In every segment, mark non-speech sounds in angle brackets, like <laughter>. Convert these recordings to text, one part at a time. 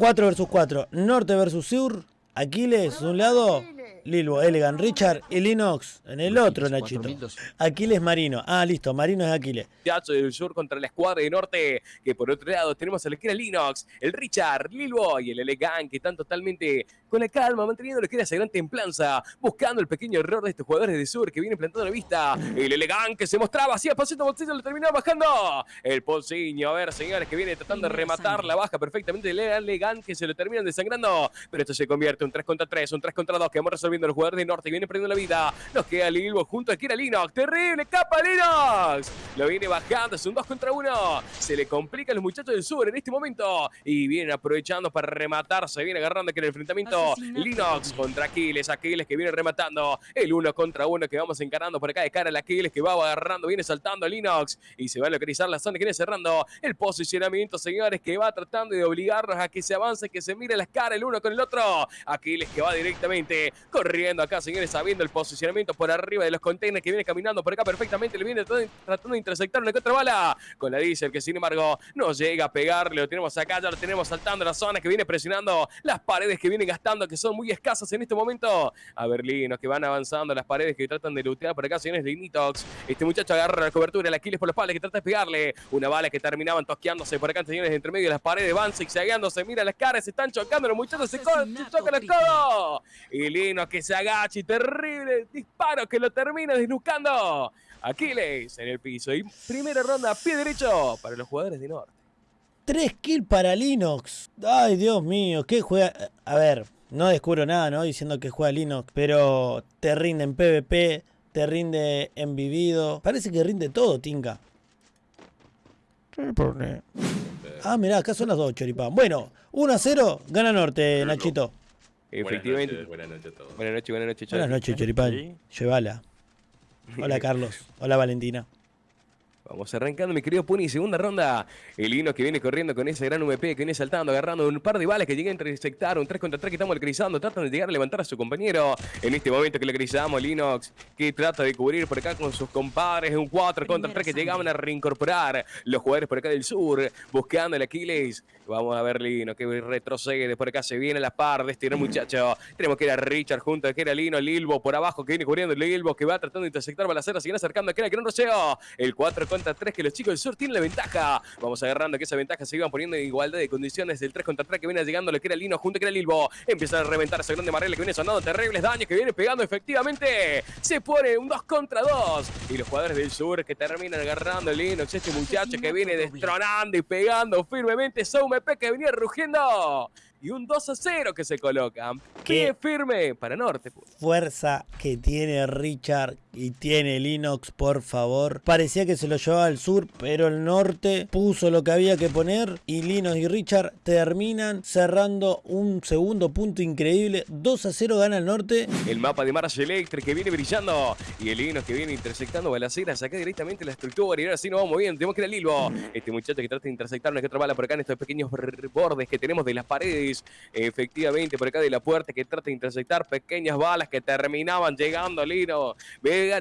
4 versus 4. Norte versus sur. Aquiles, de un lado. Lilbo, Elegant, Richard y Linux en el otro, Nachito. Aquiles Marino. Ah, listo, Marino es Aquiles. Teatro del Sur contra la escuadra de Norte, que por otro lado tenemos a la esquina Linux, el Richard, Lilbo y el Elegant, que están totalmente con la calma, manteniendo lo que era esa gran templanza, buscando el pequeño error de estos jugadores de Sur que vienen plantando la vista. El Elegant que se mostraba así a pasito bolsillo, lo terminó bajando. El Polsiño, a ver, señores, que viene tratando de rematar la baja perfectamente. El Elegant que se lo terminan desangrando, pero esto se convierte en un 3 contra 3, un 3 contra 2 que vamos resolviendo el jugador de Norte, viene perdiendo la vida. Nos queda Lilbo junto a Kira Linux, terrible, capa Linux. Lo viene bajando, es un 2 contra 1. Se le complica a los muchachos del Sur en este momento y vienen aprovechando para rematar, se viene agarrando aquí en el enfrentamiento Linux contra Aquiles. Aquiles que viene rematando. El uno contra uno que vamos encarando por acá de cara al Aquiles que va agarrando. Viene saltando Linux y se va a localizar la zona que viene cerrando. El posicionamiento, señores, que va tratando de obligarnos a que se avance, que se mire las caras el uno con el otro. Aquiles que va directamente corriendo acá, señores, sabiendo el posicionamiento por arriba de los containers que viene caminando por acá perfectamente. Le viene tratando de interceptar una contra bala con la Diesel que sin embargo no llega a pegarle. Lo tenemos acá, ya lo tenemos saltando la zona que viene presionando las paredes que viene gastando que son muy escasas en este momento. A Berlinos que van avanzando las paredes que tratan de lootear por acá, señores de Initox. Este muchacho agarra la cobertura, el Aquiles por los palos que trata de pegarle. Una bala que terminaban tosqueándose por acá, señores, entre medio de las paredes, van zigzagueándose, mira las caras, se están chocando, los muchachos se, chocan los codos. Y Lino que se agacha y terrible disparo que lo termina desnucando. Aquiles en el piso. Y primera ronda, pie derecho para los jugadores de Norte. Tres kills para Linux. Ay, Dios mío, qué juega. A ver, no descubro nada, ¿no? Diciendo que juega Linux, pero te rinde en PvP, te rinde en vivido. Parece que rinde todo, Tinka. Ah, mirá, acá son las dos, Choripán. Bueno, 1 a 0, gana Norte, Nachito. Efectivamente. Buenas noches, a todos. Buenas noches, buenas noches, Buenas noches, Choripán. Llevala. Hola, Carlos. Hola, Valentina. Vamos arrancando, mi querido Puni, segunda ronda. El Lino que viene corriendo con ese gran VP, que viene saltando, agarrando un par de balas que llega a intersectar, un 3 contra 3 que estamos localizando, tratan de llegar a levantar a su compañero. En este momento que localizamos, Linux, que trata de cubrir por acá con sus compadres, un 4 contra 3 que llegaban a reincorporar los jugadores por acá del sur, buscando el Aquiles. Vamos a ver Lino, que retrocede, por acá se viene la par de este gran muchacho. Tenemos que ir a Richard junto a que era Lino, Lilbo por abajo que viene cubriendo, Lilbo que va tratando de intersectar balaceras, siguen acercando a que era que no roceo. El 4 contra 3 que los chicos del sur tienen la ventaja. Vamos agarrando que esa ventaja se iban poniendo en igualdad de condiciones del 3 contra 3 que viene llegando lo que era Lino junto que era Lilbo. Empieza a reventar ese grande Marrella que viene sonando terribles daños que viene pegando efectivamente. Se pone un 2 contra 2. Y los jugadores del sur que terminan agarrando el Linux. Este muchacho que viene destronando y pegando firmemente. P que venía rugiendo y un 2 a 0 que se coloca. Qué firme para Norte. Fuerza que tiene Richard y tiene Linux, por favor. Parecía que se lo llevaba al sur, pero el norte puso lo que había que poner y Linux y Richard terminan cerrando un segundo punto increíble. 2 a 0 gana el norte. El mapa de Mars Electric que viene brillando y el Linux que viene intersectando balaceras acá directamente la estructura y ahora sí nos vamos bien. Tenemos que ir al Lilbo. Este muchacho que trata de intersectar una que otra bala por acá en estos pequeños bordes que tenemos de las paredes efectivamente por acá de la puerta que trata de intersectar pequeñas balas que terminaban llegando Lino,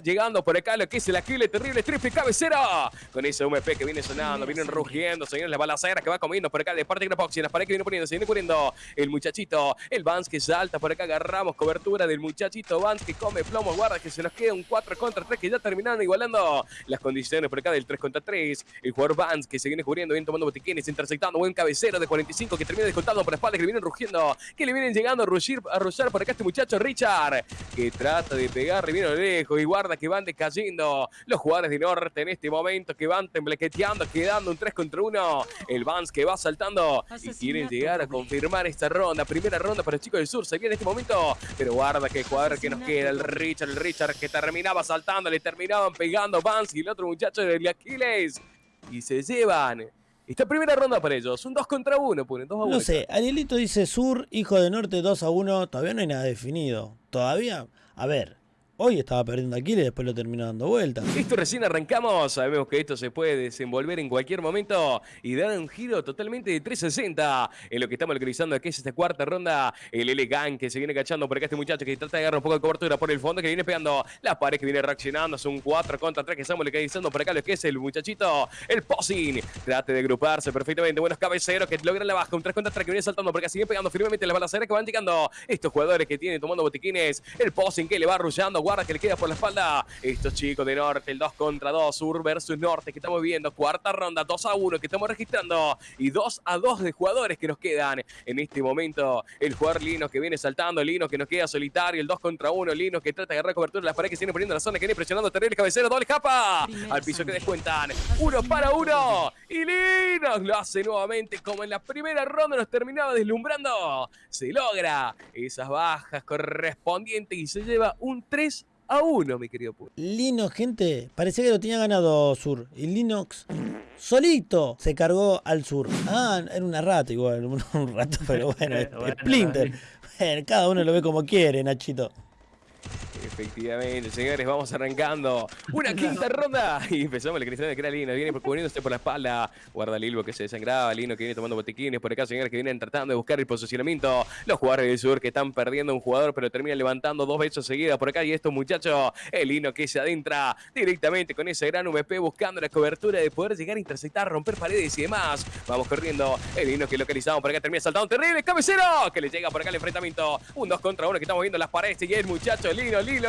llegando por acá lo que es el Aquile terrible triple cabecera. Con ese UMP que viene sonando, vienen rugiendo, señores, la balacera que va comiendo por acá de parte de Grapoxy, las paredes que viene poniendo, se viene poniendo el muchachito, el Vance que salta por acá, agarramos cobertura del muchachito Vance que come plomo, guarda que se nos queda un 4 contra 3 que ya terminaron igualando las condiciones por acá del 3 contra 3, el jugador Vance que se viene cubriendo, bien tomando botiquines, intersectando, buen cabecero de 45 que termina descontando por espalda que viene rugiendo, que le vienen llegando a rugir, a rullar por acá este muchacho Richard, que trata de pegarle bien a lo lejos y guarda que van decayendo los jugadores de Norte en este momento, que van temblequeteando, quedando un 3 contra 1. El Vance que va saltando y quieren llegar a confirmar esta ronda, primera ronda para el chico del sur, se viene en este momento, pero guarda que el jugador que nos queda, el Richard, el Richard que terminaba saltando, le terminaban pegando Vance y el otro muchacho de Aquiles y se llevan esta primera ronda para ellos, un 2 contra 1, ponen 2 a 1. No sé, Arielito dice Sur, Hijo de Norte 2 a 1, todavía no hay nada definido. Todavía, a ver, Hoy estaba perdiendo Aquiles y después lo terminó dando vuelta. Esto recién arrancamos, sabemos que esto se puede desenvolver en cualquier momento y dar un giro totalmente de 360 en lo que estamos localizando que es esta cuarta ronda. El Elegan que se viene cachando por acá este muchacho que trata de agarrar un poco de cobertura por el fondo que viene pegando la pared que viene reaccionando. Es un 4 contra 3 que estamos localizando por acá lo que es el muchachito, el Posing. Trate de agruparse perfectamente. Buenos cabeceros que logran la baja. Un 3 contra 3 que viene saltando porque siguen pegando firmemente las balaceras que van llegando estos jugadores que tienen tomando botiquines. El Posing que le va arrullando. Guarda que le queda por la espalda. Estos chicos de norte, el 2 contra 2. Sur versus norte que estamos viendo. Cuarta ronda, 2 a 1 que estamos registrando. Y 2 a 2 de jugadores que nos quedan en este momento. El jugador Lino que viene saltando. Lino que nos queda solitario. El 2 contra 1. Lino que trata de agarrar cobertura. Las paredes que se viene poniendo en la zona que viene presionando. Terrible cabecero. Doble capa. Al piso que descuentan. Uno para uno. Y Lino lo hace nuevamente como en la primera ronda nos terminaba deslumbrando. Se logra esas bajas correspondientes y se lleva un 3 a 1, mi querido Puro. Linux, gente, parecía que lo tenía ganado Sur. Y Linux solito se cargó al Sur. Ah, era una rata igual, <laughs> un rato, pero bueno, Splinter. Bueno, cada uno lo ve como quiere, Nachito. Efectivamente, señores, vamos arrancando una quinta ronda. Y empezamos el cristiano de que era Lino, viene cubriéndose por la espalda, guarda Lilbo que se desangraba, Lino que viene tomando botiquines por acá, señores que vienen tratando de buscar el posicionamiento, los jugadores del sur que están perdiendo un jugador pero terminan levantando dos veces seguidas por acá. Y estos muchachos, el Lino que se adentra directamente con ese gran VP buscando la cobertura de poder llegar a interceptar, romper paredes y demás, vamos corriendo, el Lino que localizamos por acá termina saltando, terrible. Cabecero que le llega por acá el enfrentamiento, un 2 contra 1 que estamos viendo las paredes. Y el muchacho Lino, Lino,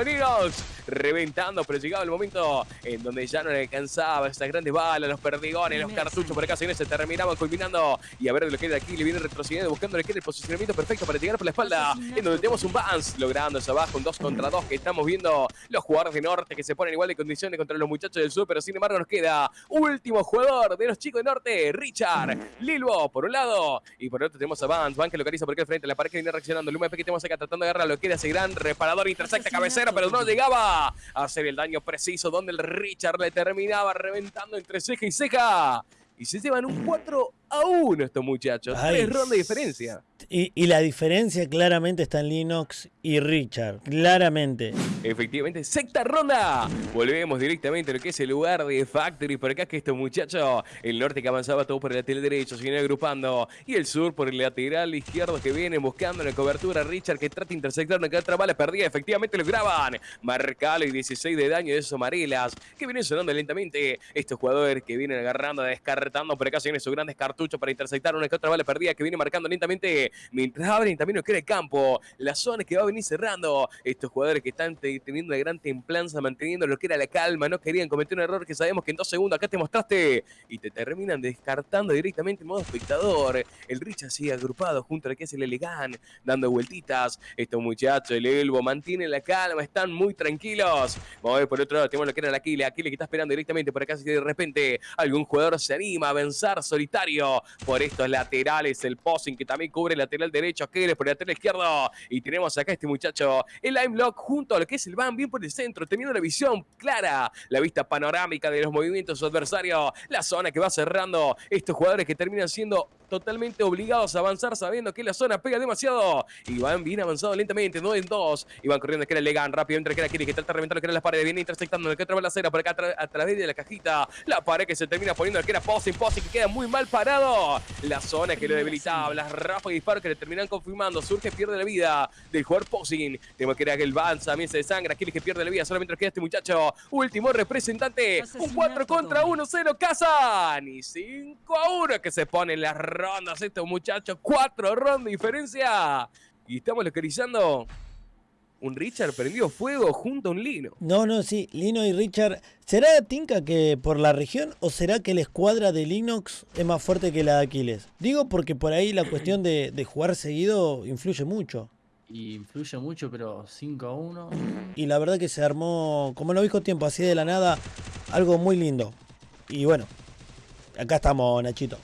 Reventando, pero llegaba el momento en donde ya no le alcanzaba esas grandes balas, los perdigones, los cartuchos por acá, señores, se terminaban culminando. Y a ver de lo que era aquí, le viene retrocediendo, buscando lo que era el posicionamiento perfecto para llegar por la espalda, en donde tenemos un Vance, logrando esa baja, un 2 contra 2 que estamos viendo los jugadores de norte que se ponen igual de condiciones contra los muchachos del sur, pero sin embargo nos queda último jugador de los chicos de norte, Richard Lilbo, por un lado, y por el otro tenemos a Vance, Vance que localiza por acá al frente, la pared que viene reaccionando, el UMP que tenemos acá tratando de agarrar lo que era ese gran reparador, intersecta pero no llegaba a hacer el daño preciso donde el Richard le terminaba reventando entre ceja y ceja. Y se llevan un 4 a 1 estos muchachos. Tres rondas de diferencia. Y, la diferencia claramente está en Linux y Richard. Claramente. Efectivamente, sexta ronda. Volvemos directamente a lo que es el lugar de Factory. Por acá que estos muchachos, el norte que avanzaba todo por el lateral derecho, se viene agrupando. Y el sur por el lateral izquierdo que viene buscando la cobertura. Richard que trata de intersectar una que otra bala perdida. Efectivamente lo graban. Marcalo y 16 de daño de esos amarelas que vienen sonando lentamente. Estos jugadores que vienen agarrando, descartando por acá, se vienen sus grandes cartuchos para intersectar una que otra bala perdida que viene marcando lentamente. Mientras abren también lo que era el campo. La zona que va a venir cerrando. Estos jugadores que están te- teniendo una gran templanza, manteniendo lo que era la calma. No querían cometer un error que sabemos que en dos segundos acá te mostraste. Y te terminan descartando directamente en modo espectador. El Richard sigue agrupado junto a lo que es el Elegán, dando vueltitas. Estos muchachos, el Elbo, mantienen la calma, están muy tranquilos. Vamos a ver por otro lado, tenemos lo que era el Aquile. Aquile que está esperando directamente por acá. Si de repente algún jugador se anima a avanzar solitario por estos laterales. El posing que también cubre el lateral derecho. Aquiles por el lateral izquierdo. Y tenemos acá a este muchacho, el Lock, junto a lo que es el Van, bien por el centro, teniendo la visión clara, la vista panorámica de los movimientos de su adversario. La zona que va cerrando. Estos jugadores que terminan siendo totalmente obligados a avanzar sabiendo que la zona pega demasiado. Y van bien avanzado lentamente, 2 en 2. Y van corriendo que era Legan, rápido entre que era Kiri, que trata de reventar que era las paredes, viene intersectando el que otra balacera por acá tra- a través de la cajita. La pared que se termina poniendo que era Posing, Posing que queda muy mal parado. La zona que lo debilitaba, las ráfagas y disparos que le terminan confirmando. Surge, pierde la vida del jugador Posing. Tenemos que era que el Vance también se desangra. Kiri que pierde la vida, solamente queda este muchacho. Último representante. Un 4 contra 1, 0 Kazan. Y 5 a 1 que se ponen las rondas estos muchachos. 4 rondas de diferencia. Y estamos localizando un Richard prendió fuego junto a un Lino. No, no, sí, Lino y Richard. ¿Será Tinka que por la región o será que la escuadra de Linux es más fuerte que la de Aquiles? Digo porque por ahí la cuestión de, de jugar seguido influye mucho. Y influye mucho, pero 5 a 1. Y la verdad que se armó, como no dijo tiempo, así de la nada, algo muy lindo. Y bueno, acá estamos, Nachito.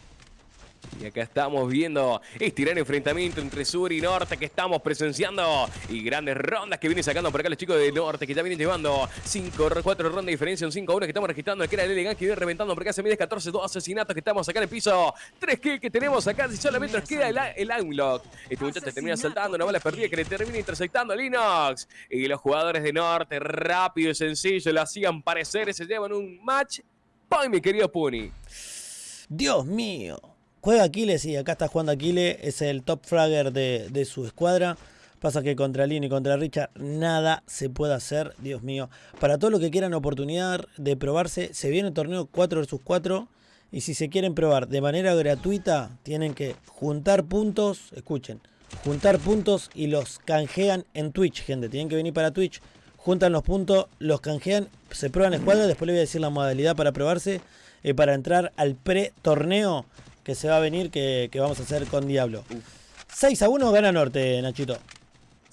Y acá estamos viendo este gran enfrentamiento entre sur y norte que estamos presenciando. Y grandes rondas que vienen sacando por acá los chicos de norte que ya vienen llevando 5, 4 rondas de diferencia, un 5 1 que estamos registrando. El que era el elegante que viene reventando por acá se mide 14, 2 asesinatos que estamos acá en el piso. 3 kills que tenemos acá y solamente nos queda el, el unlock. Este muchacho termina saltando, una bala perdida que le termina interceptando a Linux. Y los jugadores de norte, rápido y sencillo, lo hacían parecer y se llevan un match. ¡Pay, mi querido Puni! Dios mío. Juega Aquiles y acá está jugando Aquiles, es el top fragger de, su escuadra. Pasa que contra Lin y contra Richard nada se puede hacer, Dios mío. Para todos los que quieran oportunidad de probarse, se viene el torneo 4 vs 4. Y si se quieren probar de manera gratuita, tienen que juntar puntos, escuchen, juntar puntos y los canjean en Twitch, gente. Tienen que venir para Twitch, juntan los puntos, los canjean, se prueban escuadra. Después les voy a decir la modalidad para probarse, eh, para entrar al pre-torneo que se va a venir que, vamos a hacer con Diablo. 6 a 1 gana Norte, Nachito.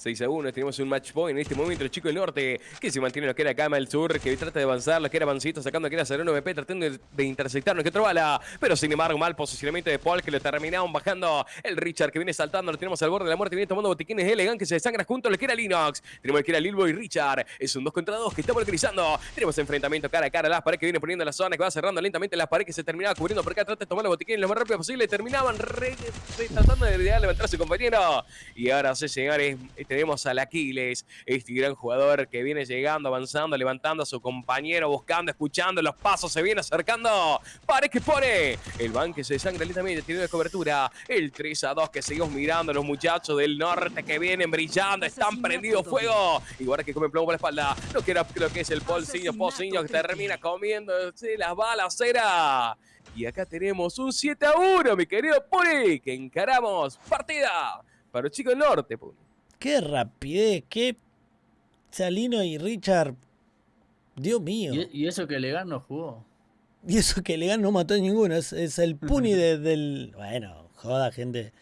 6 a 1. Tenemos un match point en este momento. El chico del norte que se mantiene lo que era Cama el sur, que trata de avanzar, lo que era Bancito, sacando que era Sereno MP, tratando de, interceptar que otra bala. Pero sin embargo, mal posicionamiento de Paul que lo terminaron bajando. El Richard que viene saltando, lo tenemos al borde de la muerte, viene tomando botiquines elegant que se desangra junto lo que era Linux. Tenemos el que era Lilbo y Richard. Es un 2 contra 2 que estamos utilizando. Tenemos enfrentamiento cara a cara. Las paredes que viene poniendo la zona, que va cerrando lentamente las paredes que se terminaba cubriendo por acá. Trata de tomar los botiquines lo más rápido posible. Terminaban tratando de levantar a su compañero. Y ahora sí, señores, tenemos al Aquiles este gran jugador que viene llegando, avanzando, levantando a su compañero, buscando, escuchando los pasos, se viene acercando. Pare que pone. El van que se desangra lentamente, tiene de cobertura. El 3 a 2 que seguimos mirando, los muchachos del norte que vienen brillando, están prendidos fuego. Igual que comen plomo por la espalda. No quiero lo que es el Polsiño, Polsiño que termina comiéndose las balaceras. Y acá tenemos un 7 a 1, mi querido Puri, que encaramos partida para los chicos del norte, Puri. Qué rapidez, qué Salino y Richard. Dios mío. ¿Y, eso que Legan no jugó? Y eso que Legan no mató a ninguno. Es, el puni <laughs> del. Bueno, joda, gente.